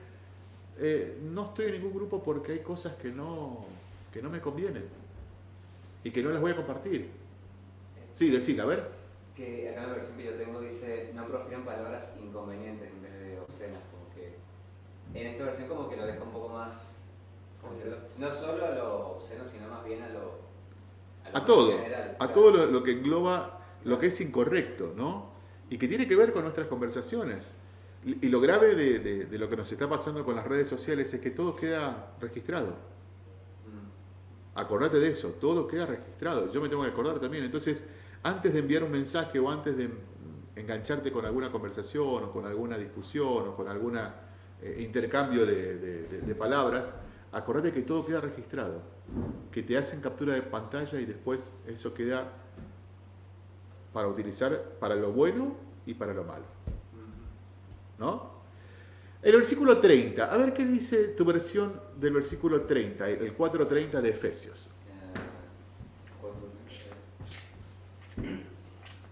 eh, no estoy en ningún grupo porque hay cosas que no, que no me convienen y que no las voy a compartir. Sí, decir, a ver. Que acá en la versión que yo tengo dice, no profieran palabras inconvenientes en vez de obscenas, como que en esta versión como que lo deja un poco más, no solo a lo obsceno, sino más bien a lo... A, todo, a todo lo, que engloba lo que es incorrecto, ¿no? Y que tiene que ver con nuestras conversaciones. Y lo grave de, de lo que nos está pasando con las redes sociales es que todo queda registrado. Acordate de eso, todo queda registrado. Yo me tengo que acordar también. Entonces, antes de enviar un mensaje o antes de engancharte con alguna conversación o con alguna discusión o con algún eh, intercambio de, palabras, acordate que todo queda registrado. Que te hacen captura de pantalla y después eso queda para utilizar para lo bueno y para lo malo. ¿No? El versículo 30, a ver qué dice tu versión del versículo 30, el 4.30 de Efesios.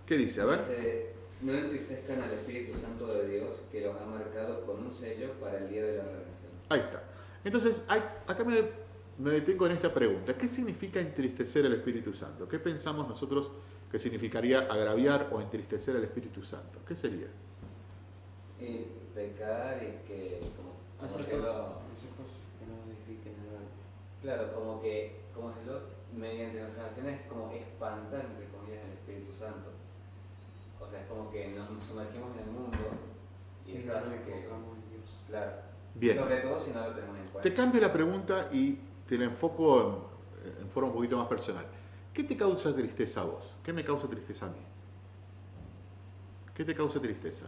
¿Qué dice? A ver. Dice, no entristezcan al Espíritu Santo de Dios que los ha marcado con un sello para el día de la redención. Ahí está. Entonces, acá me, me detengo en esta pregunta. ¿Qué significa entristecer al Espíritu Santo? ¿Qué pensamos nosotros que significaría agraviar o entristecer al Espíritu Santo? ¿Qué sería? Y pecar y que como, hacer cosas, que no edifiquen Claro, como que, como se lo, mediante nuestras acciones, como espantar, entre comillas, el Espíritu Santo. O sea, es como que nos sumergimos en el mundo y, eso hace que. Claro. Bien. Sobre todo si no lo tenemos en cuenta. Te cambio la pregunta y te la enfoco en, en forma un poquito más personal. ¿Qué te causa tristeza a vos? ¿Qué me causa tristeza a mí? ¿Qué te causa tristeza?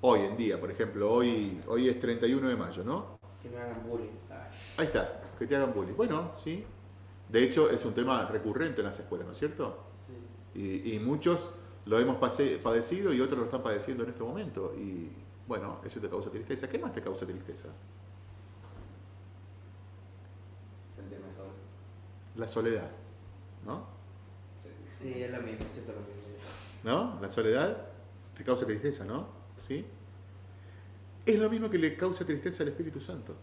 Hoy en día, por ejemplo, hoy, hoy es 31 de mayo, ¿no? Que me hagan bullying. Ahí está, que te hagan bullying. Bueno, sí. De hecho, es un tema recurrente en las escuelas, ¿no es cierto? Sí. Y, muchos lo hemos padecido y otros lo están padeciendo en este momento. Y bueno, eso te causa tristeza. ¿Qué más te causa tristeza? Sentirme solo. La soledad, ¿no? Sí, es lo mismo, siento lo mismo. ¿No? La soledad te causa tristeza, ¿no? ¿Sí? Es lo mismo que le causa tristeza al Espíritu Santo.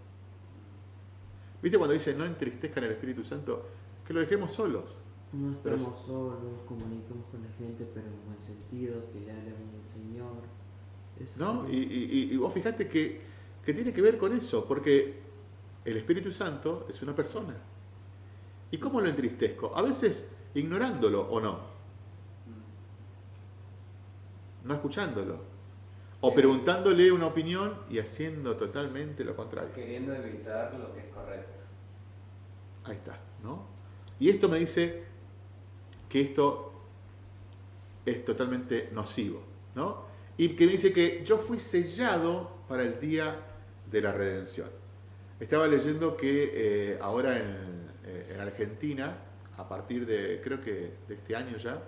¿Viste cuando dice no entristezcan al Espíritu Santo? Que lo dejemos solos. No estamos solos, comunicamos con la gente, pero en buen sentido, que le hablemos del Señor. ¿No? Y, vos fijate que, que tiene que ver con eso, porque el Espíritu Santo es una persona. ¿Y cómo lo entristezco? A veces ignorándolo o no. No escuchándolo. O preguntándole una opinión y haciendo totalmente lo contrario. Queriendo evitar lo que es correcto. Ahí está, ¿no? Y esto me dice que esto es totalmente nocivo, ¿no? Y que me dice que yo fui sellado para el día de la redención. Estaba leyendo que eh, ahora en, eh, en, Argentina, a partir de, creo que de este año ya,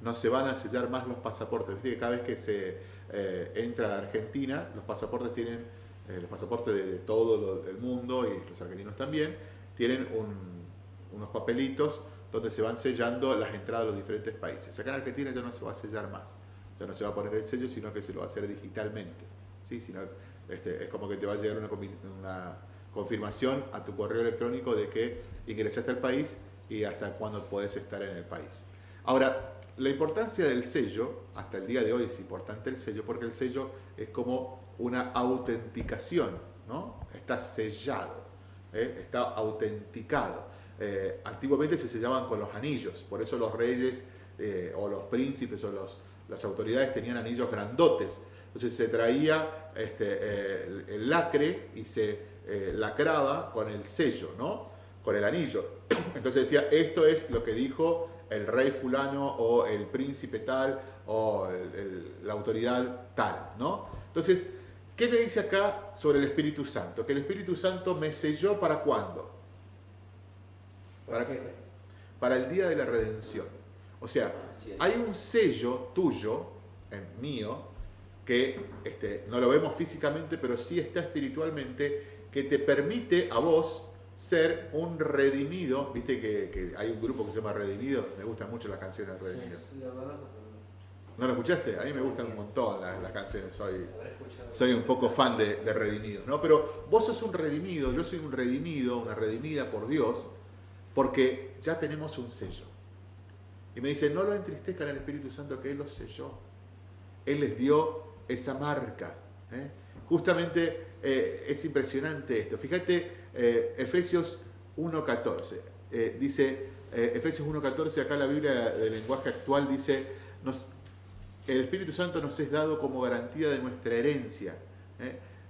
no se van a sellar más los pasaportes. Viste que cada vez que se eh, entra a Argentina, los pasaportes tienen, eh, los pasaportes de, todo el mundo y los argentinos también, tienen unos papelitos donde se van sellando las entradas de los diferentes países. Acá en Argentina ya no se va a sellar más, ya no se va a poner el sello, sino que se lo va a hacer digitalmente. ¿sí? Sino, este, es como que te va a llegar una, una confirmación a tu correo electrónico de que ingresaste al país y hasta cuándo puedes estar en el país. Ahora, la importancia del sello, hasta el día de hoy es importante el sello, porque el sello es como una autenticación, ¿no? Está sellado, ¿eh? está autenticado. Eh, antiguamente se sellaban con los anillos, por eso los reyes eh, o los príncipes o los, las autoridades tenían anillos grandotes. Entonces se traía este, el, lacre y se lacraba con el sello, ¿no? con el anillo. Entonces decía, esto es lo que dijo el rey fulano o el príncipe tal o la autoridad tal, ¿no? Entonces, ¿qué me dice acá sobre el Espíritu Santo? Que el Espíritu Santo me selló para cuándo? Para, para el día de la redención. O sea, hay un sello tuyo, en mío, que este, no lo vemos físicamente, pero sí está espiritualmente, que te permite a vos ser un redimido. Viste que, hay un grupo que se llama Redimido, me gustan mucho las canciones de Redimido. ¿No lo escuchaste? A mí me gustan un montón las, canciones, soy, soy un poco fan de, de Redimido. ¿no? Pero vos sos un redimido, yo soy un redimido, una redimida por Dios, porque ya tenemos un sello. Y me dice, no lo entristezcan al Espíritu Santo que Él los selló. Él les dio esa marca. ¿eh? Justamente eh, es impresionante esto. Fíjate, eh, Efesios 1.14. dice, Efesios 1.14, acá la Biblia del lenguaje actual dice, nos, el Espíritu Santo nos es dado como garantía de nuestra herencia,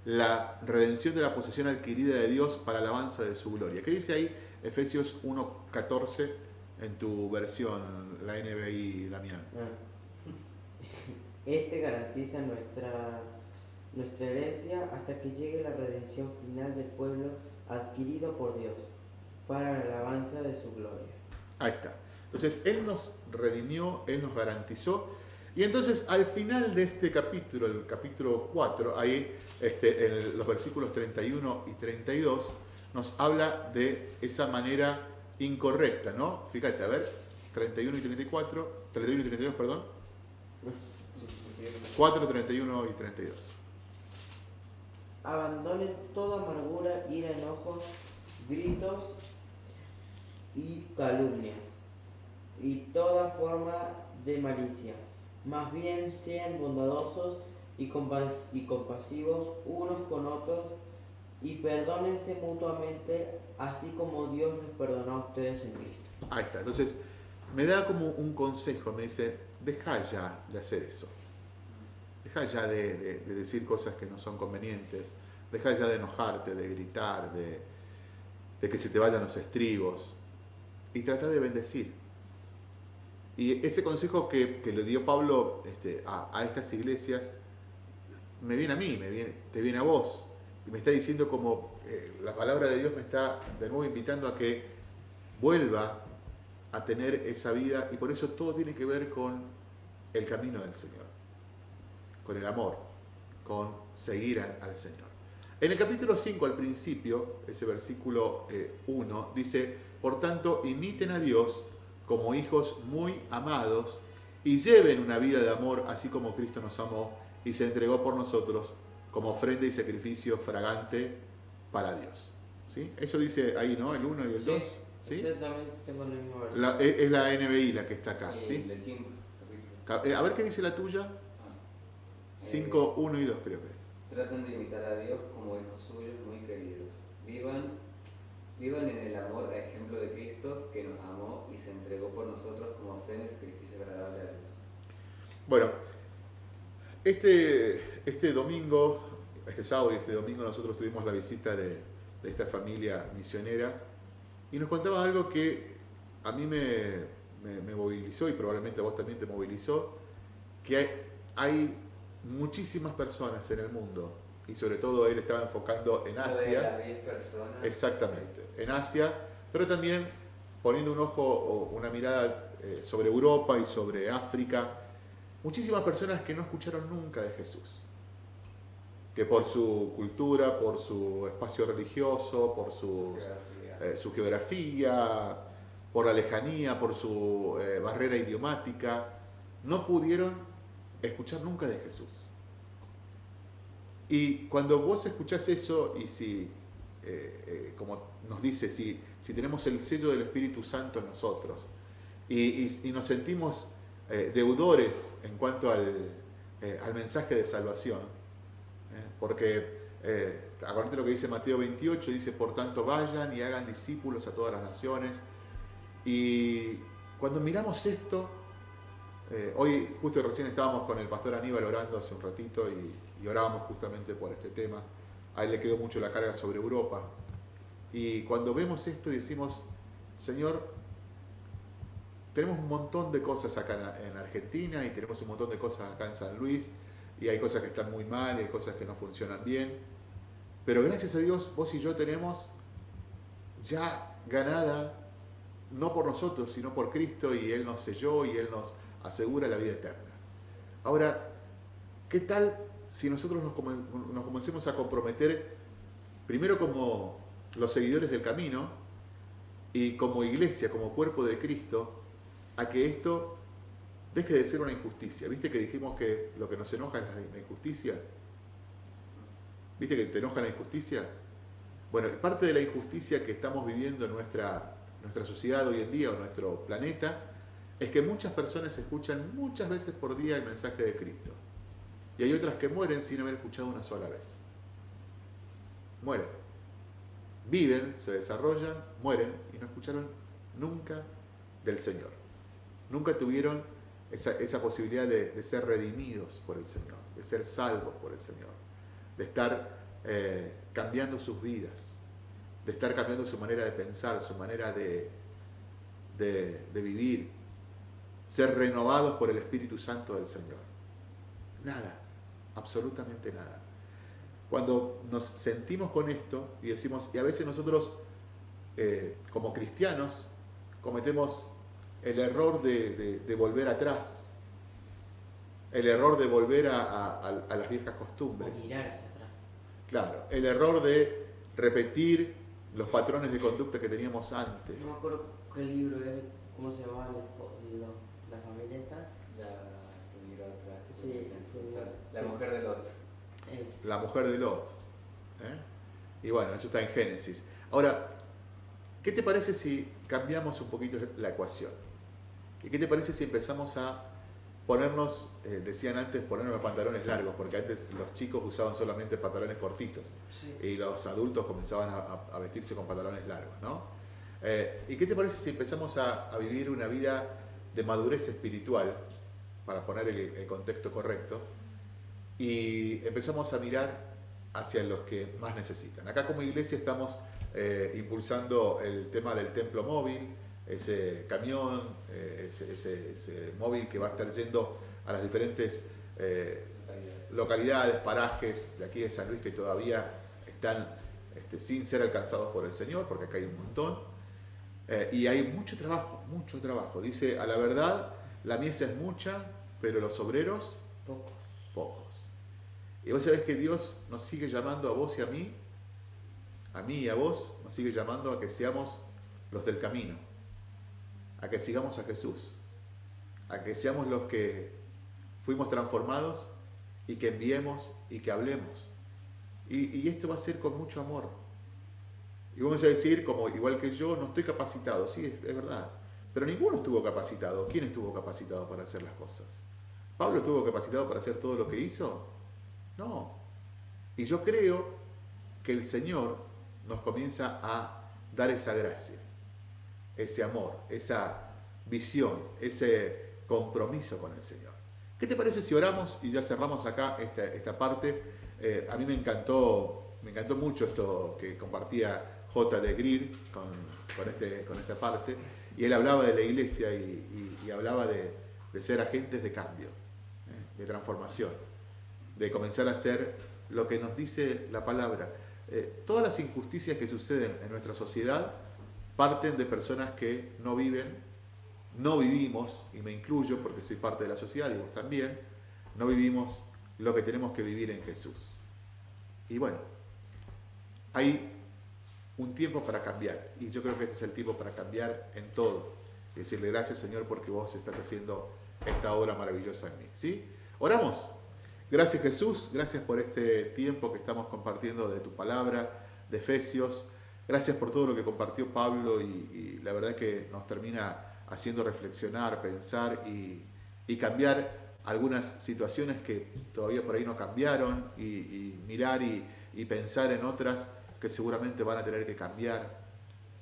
la redención de la posesión adquirida de Dios para alabanza de su gloria. ¿Qué dice ahí Efesios 1.14 en tu versión, la NBI Damián? Ah. Este garantiza nuestra, nuestra herencia hasta que llegue la redención final del pueblo adquirido por Dios para la alabanza de su gloria. Ahí está. Entonces, Él nos redimió, Él nos garantizó. Y entonces, al final de este capítulo, el capítulo 4, ahí este, en los versículos 31 y 32, nos habla de esa manera incorrecta, ¿no? Fíjate, a ver, 31 y 34, 31 y 32, perdón. 4, 31 y 32. Abandonen toda amargura, ira, enojo, gritos y calumnias y toda forma de malicia. Más bien sean bondadosos y, y compasivos unos con otros y perdónense mutuamente así como Dios les perdonó a ustedes en Cristo. Ahí está. Entonces, me da como un consejo, me dice, deja ya de hacer eso. Deja ya de, decir cosas que no son convenientes. Deja ya de enojarte, de gritar, de, que se te vayan los estribos. Y trata de bendecir. Y ese consejo que, le dio Pablo este, a, estas iglesias, me viene a mí, me viene, te viene a vos. Y me está diciendo como eh, la palabra de Dios me está de nuevo invitando a que vuelva a tener esa vida. Y por eso todo tiene que ver con el camino del Señor con el amor, con seguir al Señor. En el capítulo 5 al principio, ese versículo 1, eh, dice, por tanto, imiten a Dios como hijos muy amados y lleven una vida de amor así como Cristo nos amó y se entregó por nosotros como ofrenda y sacrificio fragante para Dios. ¿Sí? Eso dice ahí, ¿no? El 1 y el 2. Sí, Exactamente, tengo el mismo es, la NBI la que está acá. ¿sí? Eh, a ver qué dice la tuya. 5, 1 y 2 creo que. Traten de imitar a Dios como hijos suyos muy queridos. Vivan, vivan en el amor a ejemplo de Cristo que nos amó y se entregó por nosotros como ofrenda y sacrificio agradable a Dios. Bueno, este, este domingo, este sábado y este domingo nosotros tuvimos la visita de, de esta familia misionera y nos contaba algo que a mí me, me, me, movilizó y probablemente a vos también te movilizó, que hay, hay muchísimas personas en el mundo y sobre todo él estaba enfocando en Asia. Exactamente, en Asia, pero también poniendo un ojo o una mirada eh, sobre Europa y sobre África. Muchísimas personas que no escucharon nunca de Jesús, que por su cultura, por su espacio religioso, por su, geografía, eh, por la lejanía, por su eh, barrera idiomática, no pudieron escuchar nunca de Jesús. Y cuando vos escuchás eso y si, eh, eh, como nos dice, si, si tenemos el sello del Espíritu Santo en nosotros y, nos sentimos eh, deudores en cuanto al, al, mensaje de salvación, porque acuérdate lo que dice Mateo 28, dice, por tanto vayan y hagan discípulos a todas las naciones. Y cuando miramos esto, eh, hoy justo recién estábamos con el pastor Aníbal orando hace un ratito y, orábamos justamente por este tema. A él le quedó mucho la carga sobre Europa. Y cuando vemos esto decimos, Señor, tenemos un montón de cosas acá en Argentina y tenemos un montón de cosas acá en San Luis y hay cosas que están muy mal y hay cosas que no funcionan bien. Pero gracias a Dios vos y yo tenemos ya ganada, no por nosotros, sino por Cristo y Él nos selló y Él nos asegura la vida eterna. Ahora, ¿qué tal si nosotros nos, comencemos a comprometer primero como los seguidores del camino y como iglesia, como cuerpo de Cristo, a que esto deje de ser una injusticia. ¿Viste que dijimos que lo que nos enoja es la injusticia? ¿Viste que te enoja la injusticia? Bueno, parte de la injusticia que estamos viviendo en nuestra, nuestra sociedad hoy en día o nuestro planeta es que muchas personas escuchan muchas veces por día el mensaje de Cristo. Y hay otras que mueren sin haber escuchado una sola vez. Mueren. Viven, se desarrollan, mueren y no escucharon nunca del Señor. Nunca tuvieron esa, posibilidad de, ser redimidos por el Señor, de ser salvos por el Señor, de estar eh, cambiando sus vidas, de estar cambiando su manera de pensar, su manera de, de vivir, ser renovados por el Espíritu Santo del Señor. Nada, absolutamente nada. Cuando nos sentimos con esto y decimos, y a veces nosotros eh, como cristianos cometemos el error de, volver atrás, el error de volver a, las viejas costumbres. Claro, el error de repetir los patrones de conducta que teníamos antes. No me acuerdo qué libro era, cómo se llamaba la, familia. La, sí, la mujer de Lot. La mujer de Lot. ¿eh? Y bueno, eso está en Génesis. Ahora, ¿qué te parece si cambiamos un poquito la ecuación? ¿Y qué te parece si empezamos a ponernos, eh, decían antes, ponernos los pantalones largos, porque antes los chicos usaban solamente pantalones cortitos y los adultos comenzaban a, vestirse con pantalones largos, ¿no? Eh, ¿Y qué te parece si empezamos a, vivir una vida de madurez espiritual, para poner el, contexto correcto, y empezamos a mirar hacia los que más necesitan? Acá como iglesia estamos eh, impulsando el tema del templo móvil, ese camión, eh, ese, móvil que va a estar yendo a las diferentes eh, localidades, parajes de aquí de San Luis que todavía están este, sin ser alcanzados por el Señor, porque acá hay un montón. Eh, y hay mucho trabajo, mucho trabajo. Dice, a la verdad, la mies es mucha, pero los obreros, pocos. pocos. Y vos sabés que Dios nos sigue llamando a vos y a mí, a mí y a vos, nos sigue llamando a que seamos los del camino a que sigamos a Jesús, a que seamos los que fuimos transformados y que enviemos y que hablemos. Y, esto va a ser con mucho amor. Y vamos a decir, como igual que yo, no estoy capacitado, sí, es, verdad, pero ninguno estuvo capacitado. ¿Quién estuvo capacitado para hacer las cosas? ¿Pablo estuvo capacitado para hacer todo lo que hizo? No. Y yo creo que el Señor nos comienza a dar esa gracia ese amor, esa visión, ese compromiso con el Señor. ¿Qué te parece si oramos y ya cerramos acá esta, parte? Eh, a mí me encantó, me encantó mucho esto que compartía J. de Greer con, este, con esta parte, y él hablaba de la iglesia y, hablaba de, ser agentes de cambio, ¿eh? de transformación, de comenzar a hacer lo que nos dice la palabra. Eh, todas las injusticias que suceden en nuestra sociedad parten de personas que no viven, no vivimos, y me incluyo porque soy parte de la sociedad y vos también, no vivimos lo que tenemos que vivir en Jesús. Y bueno, hay un tiempo para cambiar, y yo creo que este es el tiempo para cambiar en todo. Y decirle gracias Señor porque vos estás haciendo esta obra maravillosa en mí. ¿sí? Oramos. Gracias Jesús, gracias por este tiempo que estamos compartiendo de tu palabra, de Efesios. Gracias por todo lo que compartió Pablo y, la verdad que nos termina haciendo reflexionar, pensar y, cambiar algunas situaciones que todavía por ahí no cambiaron y, mirar y, pensar en otras que seguramente van a tener que cambiar.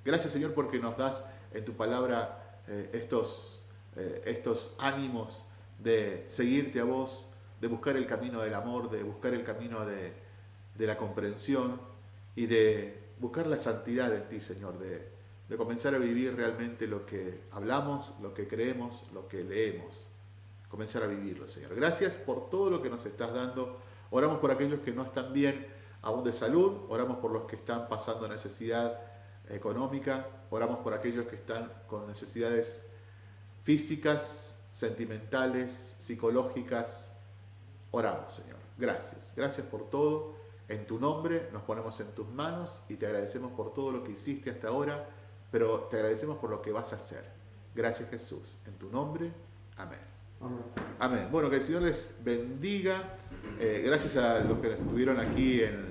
Gracias Señor porque nos das en tu palabra eh, estos, eh, estos ánimos de seguirte a vos, de buscar el camino del amor, de buscar el camino de, de la comprensión y de buscar la santidad en ti, Señor, de, de comenzar a vivir realmente lo que hablamos, lo que creemos, lo que leemos. Comenzar a vivirlo, Señor. Gracias por todo lo que nos estás dando. Oramos por aquellos que no están bien aún de salud, oramos por los que están pasando necesidad económica, oramos por aquellos que están con necesidades físicas, sentimentales, psicológicas. Oramos, Señor. Gracias. Gracias por todo. En tu nombre nos ponemos en tus manos y te agradecemos por todo lo que hiciste hasta ahora, pero te agradecemos por lo que vas a hacer. Gracias Jesús. En tu nombre. Amén. Amén. Bueno, que el Señor les bendiga. Eh, gracias a los que estuvieron aquí en,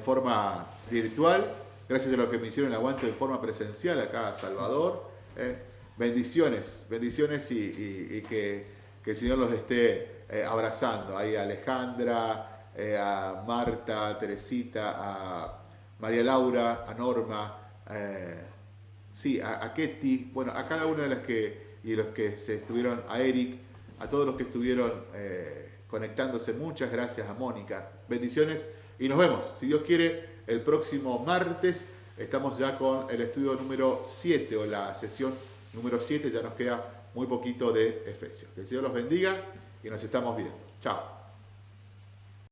forma virtual. Gracias a los que me hicieron el aguante en forma presencial acá a Salvador. Eh, bendiciones, bendiciones y, que, el Señor los esté eh, abrazando. Ahí a Alejandra, a Marta, a Teresita, a María Laura, a Norma, sí, a, a Ketty, bueno, a cada una de las que, y los que se estuvieron, a Eric, a todos los que estuvieron eh, conectándose. Muchas gracias a Mónica. Bendiciones y nos vemos. Si Dios quiere, el próximo martes estamos ya con el estudio número 7 o la sesión número 7. Ya nos queda muy poquito de Efesios. Que el Señor los bendiga y nos estamos viendo. Chao.